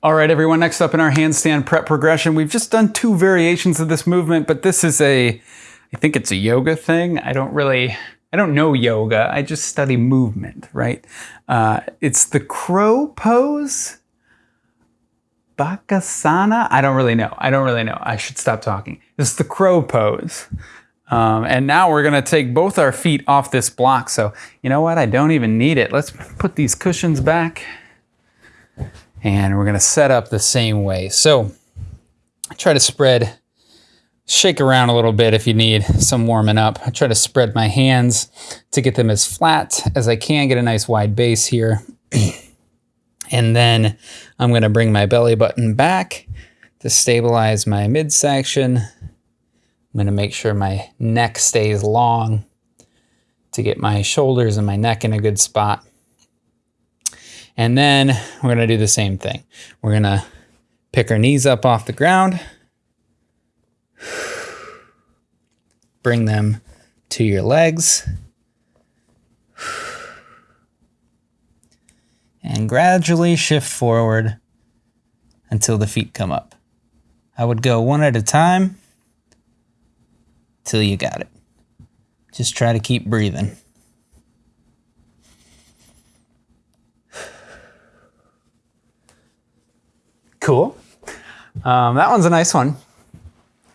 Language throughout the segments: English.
All right, everyone, next up in our handstand prep progression, we've just done two variations of this movement, but this is a, I think it's a yoga thing. I don't really, I don't know yoga. I just study movement, right? Uh, it's the crow pose. Bakasana? I don't really know. I don't really know. I should stop talking. It's the crow pose. Um, and now we're gonna take both our feet off this block. So you know what? I don't even need it. Let's put these cushions back and we're gonna set up the same way. So I try to spread, shake around a little bit if you need some warming up. I try to spread my hands to get them as flat as I can, get a nice wide base here. and then I'm gonna bring my belly button back to stabilize my midsection. I'm gonna make sure my neck stays long to get my shoulders and my neck in a good spot. And then we're gonna do the same thing. We're gonna pick our knees up off the ground, bring them to your legs, and gradually shift forward until the feet come up. I would go one at a time till you got it. Just try to keep breathing. Cool. Um, that one's a nice one.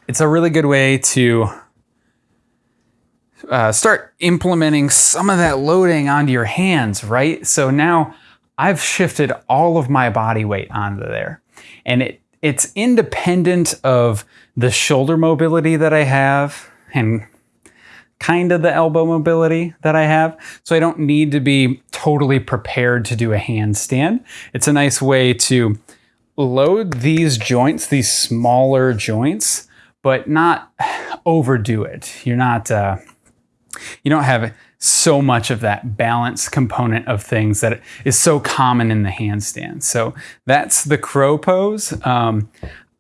It's a really good way to uh, start implementing some of that loading onto your hands, right? So now I've shifted all of my body weight onto there. And it it's independent of the shoulder mobility that I have and kind of the elbow mobility that I have. So I don't need to be totally prepared to do a handstand. It's a nice way to load these joints, these smaller joints, but not overdo it. You're not, uh, you don't have so much of that balance component of things that is so common in the handstand. So that's the crow pose. Um,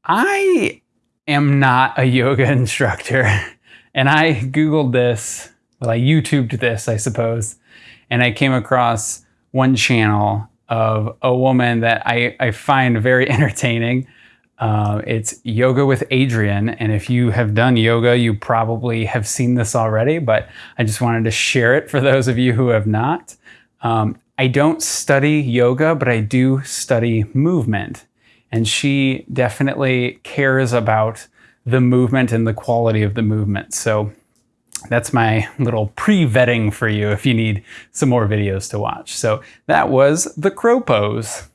I am not a yoga instructor and I Googled this, well, I YouTubed this, I suppose, and I came across one channel of a woman that I, I find very entertaining. Uh, it's Yoga with Adriene. And if you have done yoga, you probably have seen this already, but I just wanted to share it for those of you who have not. Um, I don't study yoga, but I do study movement. And she definitely cares about the movement and the quality of the movement. So that's my little pre-vetting for you if you need some more videos to watch. So that was the crow pose.